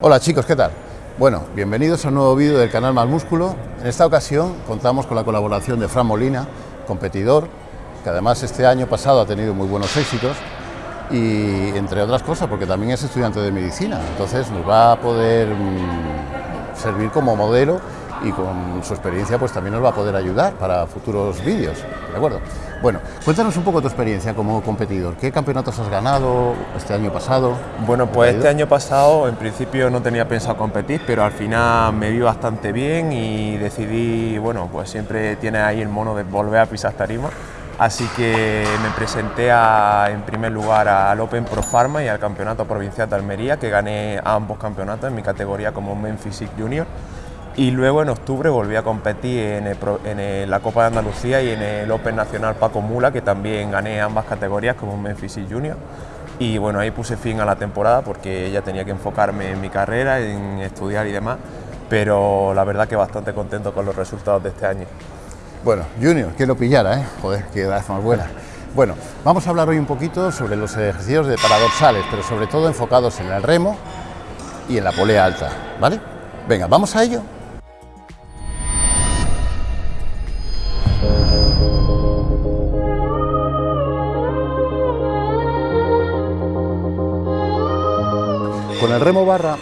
Hola chicos, ¿qué tal? Bueno, bienvenidos a un nuevo vídeo del canal Más Músculo. En esta ocasión contamos con la colaboración de Fran Molina, competidor, que además este año pasado ha tenido muy buenos éxitos y entre otras cosas porque también es estudiante de medicina, entonces nos va a poder mm, servir como modelo y con su experiencia pues también nos va a poder ayudar para futuros vídeos, ¿de acuerdo? Bueno, cuéntanos un poco tu experiencia como competidor. ¿Qué campeonatos has ganado este año pasado? Bueno, pues este año pasado en principio no tenía pensado competir, pero al final me vi bastante bien y decidí, bueno, pues siempre tiene ahí el mono de volver a pisar tarima. Así que me presenté en primer lugar al Open Pro Pharma y al Campeonato Provincial de Almería, que gané ambos campeonatos en mi categoría como Men Physique Junior. Y luego en octubre volví a competir en, la Copa de Andalucía y en el Open Nacional Paco Mula, que también gané ambas categorías como Memphis y Junior. Y bueno, ahí puse fin a la temporada porque ya tenía que enfocarme en mi carrera, en estudiar y demás, pero la verdad que bastante contento con los resultados de este año. Bueno, Junior, que lo pillara, ¿eh? Joder, qué edad más buena. Bueno, vamos a hablar hoy un poquito sobre los ejercicios de paradoxales, pero sobre todo enfocados en el remo y en la polea alta, ¿vale? Venga, ¿vamos a ello? Remo barra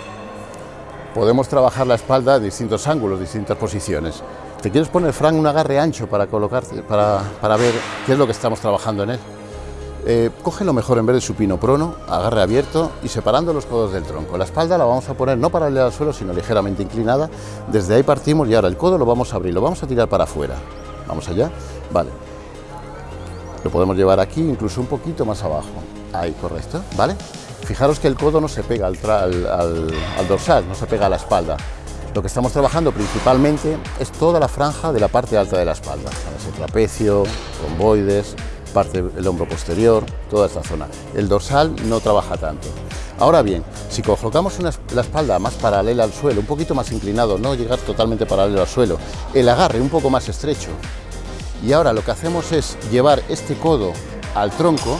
podemos trabajar la espalda en distintos ángulos, distintas posiciones. ¿Te quieres poner, Frank, un agarre ancho para colocarte, para, para ver qué es lo que estamos trabajando en él? Eh, coge lo mejor en vez de supino prono, agarre abierto y separando los codos del tronco. La espalda la vamos a poner no paralela al suelo, sino ligeramente inclinada. Desde ahí partimos y ahora el codo lo vamos a abrir, lo vamos a tirar para afuera. Vamos allá, vale. Lo podemos llevar aquí, incluso un poquito más abajo. Ahí, correcto, ¿vale? Fijaros que el codo no se pega al, dorsal, no se pega a la espalda. Lo que estamos trabajando principalmente es toda la franja de la parte alta de la espalda, el trapecio, romboides, parte del hombro posterior, toda esta zona. El dorsal no trabaja tanto. Ahora bien, si colocamos la espalda más paralela al suelo, un poquito más inclinado, no llegar totalmente paralelo al suelo, el agarre un poco más estrecho, y ahora lo que hacemos es llevar este codo al tronco,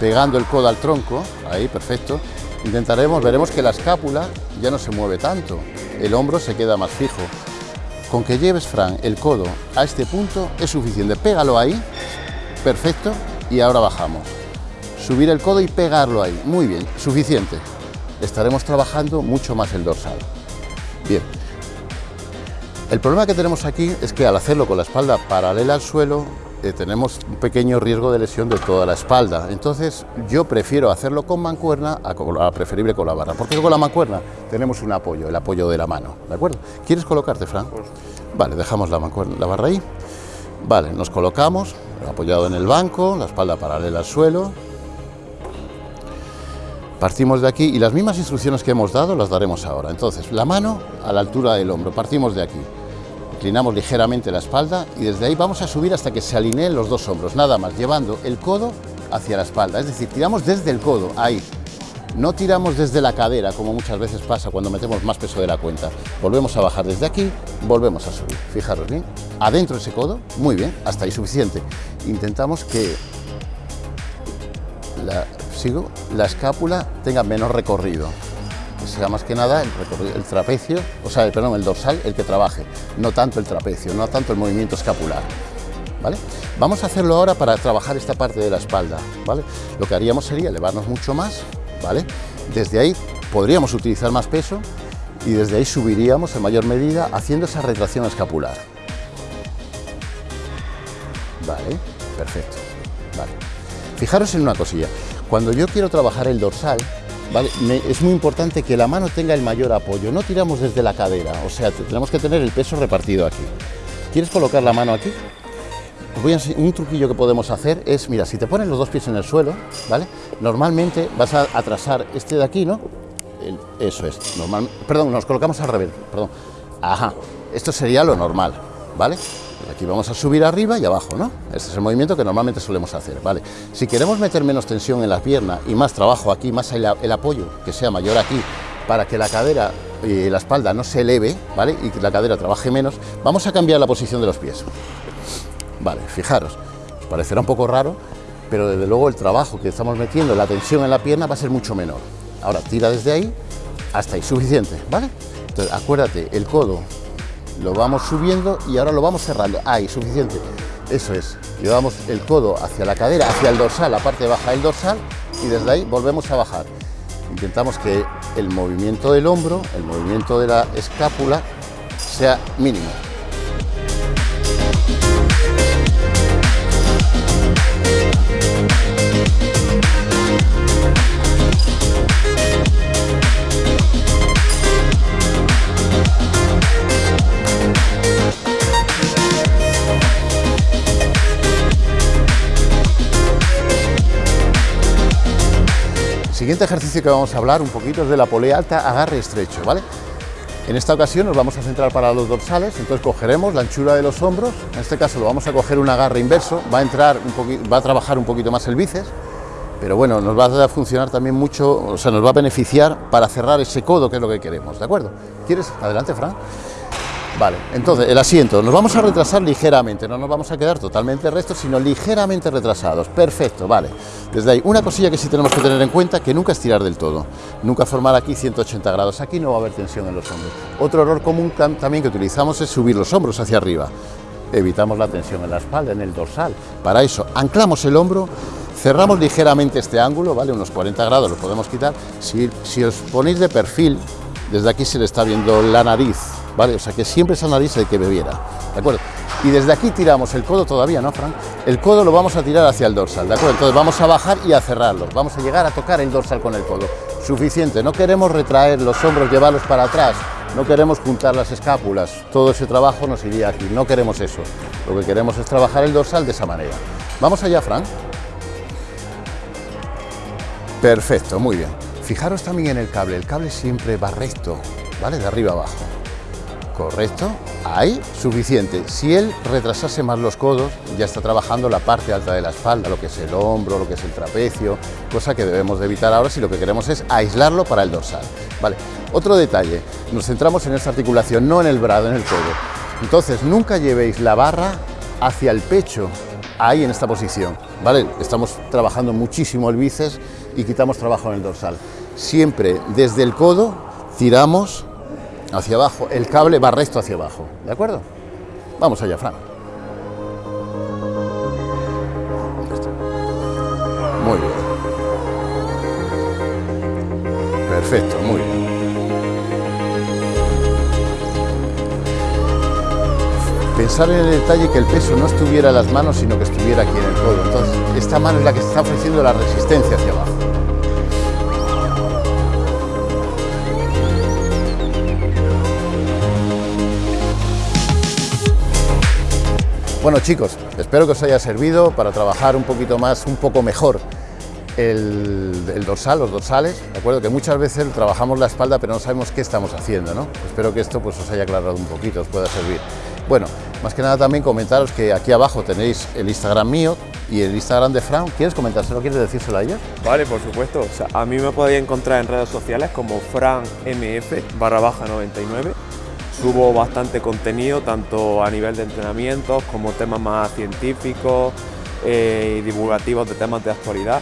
pegando el codo al tronco, ahí, perfecto, intentaremos, veremos que la escápula ya no se mueve tanto, el hombro se queda más fijo. Con que lleves, Fran, el codo a este punto es suficiente, pégalo ahí, perfecto, y ahora bajamos. Subir el codo y pegarlo ahí, muy bien, suficiente. Estaremos trabajando mucho más el dorsal. Bien, el problema que tenemos aquí es que al hacerlo con la espalda paralela al suelo, eh, tenemos un pequeño riesgo de lesión de toda la espalda. Entonces yo prefiero hacerlo con mancuerna a, preferible con la barra. Porque con la mancuerna tenemos un apoyo, el apoyo de la mano. ¿De acuerdo? ¿Quieres colocarte, Fran? Vale, dejamos la, la barra ahí. Vale, nos colocamos, apoyado en el banco, la espalda paralela al suelo. Partimos de aquí y las mismas instrucciones que hemos dado las daremos ahora. Entonces, la mano a la altura del hombro, partimos de aquí. Inclinamos ligeramente la espalda y desde ahí vamos a subir hasta que se alineen los dos hombros, nada más, llevando el codo hacia la espalda, es decir, tiramos desde el codo, ahí. No tiramos desde la cadera, como muchas veces pasa cuando metemos más peso de la cuenta. Volvemos a bajar desde aquí, volvemos a subir. Fijaros bien, adentro ese codo, muy bien, hasta ahí suficiente. Intentamos que la, sigo, la escápula tenga menos recorrido sea más que nada el, trapecio, o sea, perdón, el dorsal el que trabaje, no tanto el trapecio, no tanto el movimiento escapular. ¿Vale? Vamos a hacerlo ahora para trabajar esta parte de la espalda. ¿vale? Lo que haríamos sería elevarnos mucho más, ¿vale? desde ahí podríamos utilizar más peso y desde ahí subiríamos en mayor medida haciendo esa retracción escapular. Vale, perfecto. Vale. Fijaros en una cosilla, cuando yo quiero trabajar el dorsal, es muy importante que la mano tenga el mayor apoyo, no tiramos desde la cadera, o sea, tenemos que tener el peso repartido aquí. ¿Quieres colocar la mano aquí? Un truquillo que podemos hacer es, mira, si te pones los dos pies en el suelo, ¿vale? Normalmente vas a atrasar este de aquí, ¿no? eso es, normal, perdón, nos colocamos al revés, perdón. Ajá, esto sería lo normal, ¿vale? Aquí vamos a subir arriba y abajo, ¿no? Este es el movimiento que normalmente solemos hacer, ¿vale? Si queremos meter menos tensión en la pierna y más trabajo aquí, más el, apoyo que sea mayor aquí, para que la cadera y la espalda no se eleve, ¿vale? Y que la cadera trabaje menos, vamos a cambiar la posición de los pies. Vale, fijaros, os parecerá un poco raro, pero desde luego el trabajo que estamos metiendo, la tensión en la pierna va a ser mucho menor. Ahora tira desde ahí hasta ahí, suficiente, ¿vale? Entonces, acuérdate, el codo lo vamos subiendo y ahora lo vamos cerrando. Ahí, suficiente. Eso es. Llevamos el codo hacia la cadera, hacia el dorsal, la parte baja del dorsal, y desde ahí volvemos a bajar. Intentamos que el movimiento del hombro, el movimiento de la escápula, sea mínimo. Siguiente ejercicio que vamos a hablar un poquito es de la polea alta, agarre estrecho, ¿vale? En esta ocasión nos vamos a centrar para los dorsales, entonces cogeremos la anchura de los hombros, en este caso lo vamos a coger un agarre inverso, va a entrar un va a trabajar un poquito más el bíceps, pero bueno, nos va a funcionar también mucho, o sea, nos va a beneficiar para cerrar ese codo que es lo que queremos, ¿de acuerdo? ¿Quieres? Adelante, Fran. Vale, entonces el asiento, nos vamos a retrasar ligeramente, no nos vamos a quedar totalmente rectos, sino ligeramente retrasados. Perfecto, vale. Desde ahí, una cosilla que sí tenemos que tener en cuenta, que nunca estirar del todo, nunca formar aquí 180 grados, aquí no va a haber tensión en los hombros. Otro error común también que utilizamos es subir los hombros hacia arriba. Evitamos la tensión en la espalda, en el dorsal. Para eso, anclamos el hombro, cerramos ligeramente este ángulo, ¿vale? Unos 40 grados lo podemos quitar. Si, os ponéis de perfil, desde aquí se le está viendo la nariz, ¿vale? O sea que siempre esa nariz hay que bebiera, ¿de acuerdo? Y desde aquí tiramos el codo todavía, ¿no, Fran? El codo lo vamos a tirar hacia el dorsal, ¿de acuerdo? Entonces vamos a bajar y a cerrarlo, vamos a llegar a tocar el dorsal con el codo. Suficiente, no queremos retraer los hombros, llevarlos para atrás, no queremos juntar las escápulas, todo ese trabajo nos iría aquí, no queremos eso. Lo que queremos es trabajar el dorsal de esa manera. Vamos allá, Fran. Perfecto, muy bien. Fijaros también en el cable, el cable siempre va recto, ¿vale? De arriba abajo. Correcto, ahí, suficiente. Si él retrasase más los codos, ya está trabajando la parte alta de la espalda, lo que es el hombro, lo que es el trapecio, cosa que debemos de evitar ahora si lo que queremos es aislarlo para el dorsal. Vale, otro detalle, nos centramos en esta articulación, no en el brazo, en el codo. Entonces, nunca llevéis la barra hacia el pecho, ahí en esta posición, ¿vale? Estamos trabajando muchísimo el bíceps y quitamos trabajo en el dorsal. Siempre desde el codo tiramos hacia abajo, el cable va recto hacia abajo, ¿de acuerdo? Vamos allá, Fran. Muy bien. Perfecto, muy bien. Pensar en el detalle que el peso no estuviera las manos, sino que estuviera aquí en el codo. Entonces, esta mano es la que está ofreciendo la resistencia hacia abajo. Bueno chicos, espero que os haya servido para trabajar un poquito más, un poco mejor el, dorsal, los dorsales, ¿de acuerdo? Que muchas veces trabajamos la espalda pero no sabemos qué estamos haciendo, ¿no? Espero que esto pues, os haya aclarado un poquito, os pueda servir. Bueno, más que nada también comentaros que aquí abajo tenéis el Instagram mío y el Instagram de Fran. ¿Ququieres comentárselo? ¿Quieres decírselo a ella? Vale, por supuesto. O sea, a mí me podéis encontrar en redes sociales como franmf barra baja 99 Subo bastante contenido, tanto a nivel de entrenamientos como temas más científicos eh, y divulgativos de temas de actualidad.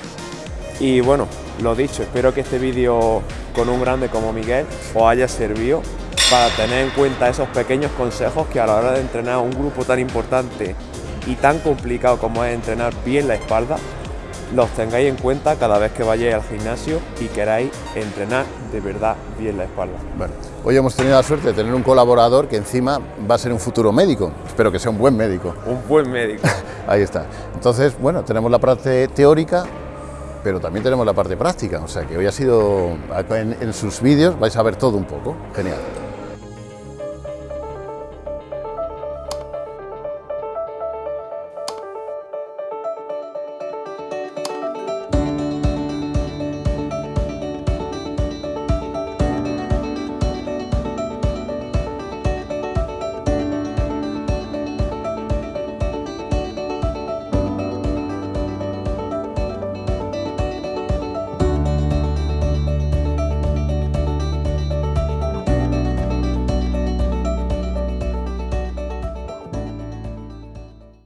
Y bueno, lo dicho, espero que este vídeo con un grande como Miguel os haya servido para tener en cuenta esos pequeños consejos que a la hora de entrenar un grupo tan importante y tan complicado como es entrenar bien la espalda, los tengáis en cuenta cada vez que vayáis al gimnasio y queráis entrenar de verdad bien la espalda. Bueno, hoy hemos tenido la suerte de tener un colaborador que encima va a ser un futuro médico. Espero que sea un buen médico. Un buen médico. Ahí está. Entonces, bueno, tenemos la parte teórica, pero también tenemos la parte práctica. O sea que hoy ha sido, en, en sus vídeos vais a ver todo un poco. Genial.